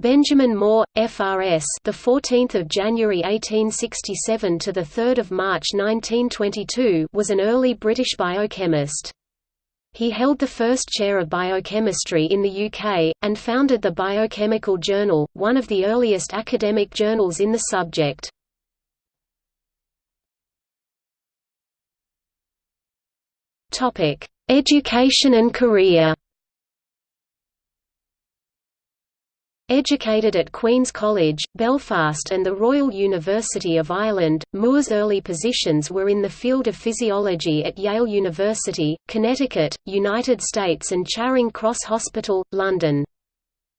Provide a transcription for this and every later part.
Benjamin Moore, FRS, the 14th of January 1867 to the 3rd of March 1922, was an early British biochemist. He held the first chair of biochemistry in the UK, and founded the Biochemical Journal, one of the earliest academic journals in the subject. Topic: Education and career Educated at Queen's College, Belfast and the Royal University of Ireland, Moore's early positions were in the field of physiology at Yale University, Connecticut, United States and Charing Cross Hospital, London.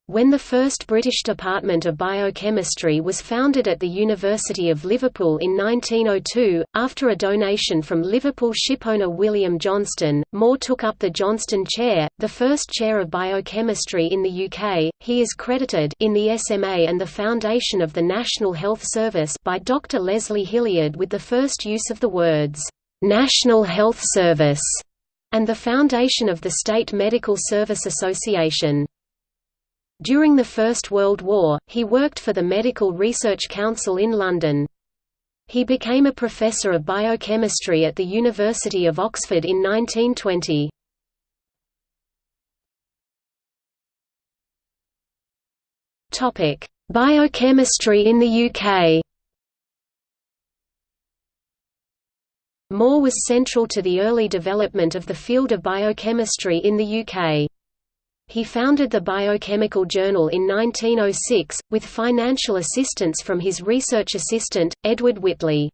When the first British Department of Biochemistry was founded at the University of Liverpool in 1902, after a donation from Liverpool shipowner William Johnston, Moore took up the Johnston Chair, the first chair of biochemistry in the UK. He is credited in the SMA and the foundation of the National Health Service by Dr. Leslie Hilliard with the first use of the words, National Health Service, and the foundation of the State Medical Service Association. During the First World War, he worked for the Medical Research Council in London. He became a professor of biochemistry at the University of Oxford in 1920. Topic: Biochemistry in the UK Moore was central to the early development of the field of biochemistry in the UK. He founded the Biochemical Journal in 1906, with financial assistance from his research assistant, Edward Whitley.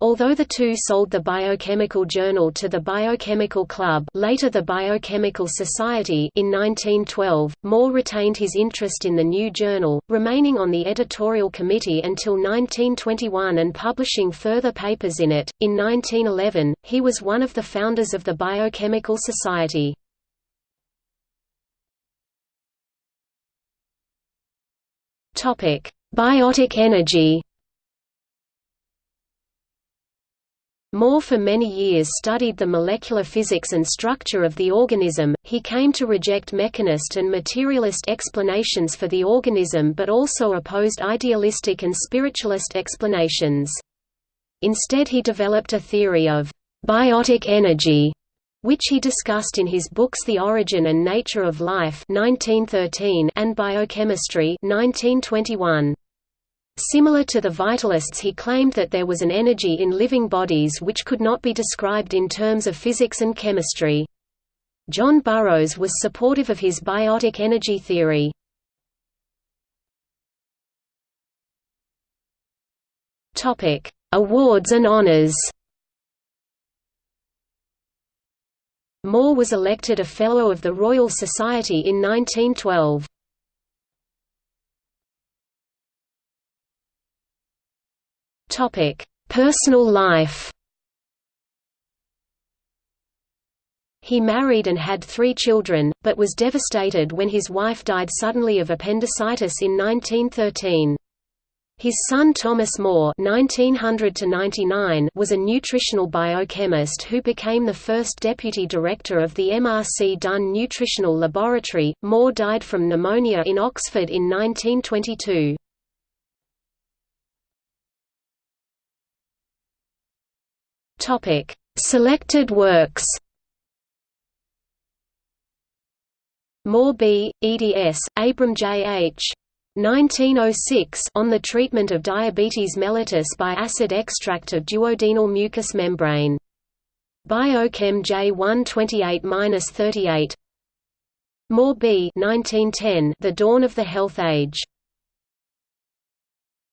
Although the two sold the Biochemical Journal to the Biochemical Club later the Biochemical Society in 1912, Moore retained his interest in the new journal, remaining on the editorial committee until 1921 and publishing further papers in it. In 1911, he was one of the founders of the Biochemical Society. Topic: Biotic energy. Moore for many years studied the molecular physics and structure of the organism. He came to reject mechanist and materialist explanations for the organism but also opposed idealistic and spiritualist explanations. Instead he developed a theory of biotic energy which he discussed in his books The Origin and Nature of Life 1913 and Biochemistry 1921. Similar to the vitalists he claimed that there was an energy in living bodies which could not be described in terms of physics and chemistry. John Burroughs was supportive of his biotic energy theory. Awards and honors Moore was elected a Fellow of the Royal Society in 1912. Personal life He married and had three children, but was devastated when his wife died suddenly of appendicitis in 1913. His son Thomas Moore (1900–99) was a nutritional biochemist who became the first deputy director of the MRC Dunn Nutritional Laboratory. Moore died from pneumonia in Oxford in 1922. Topic: Selected works. Moore B. eds. Abram J. H. 1906 on the treatment of diabetes mellitus by acid extract of duodenal mucous membrane. Biochem J 128-38 Moore B 1910 The Dawn of the Health Age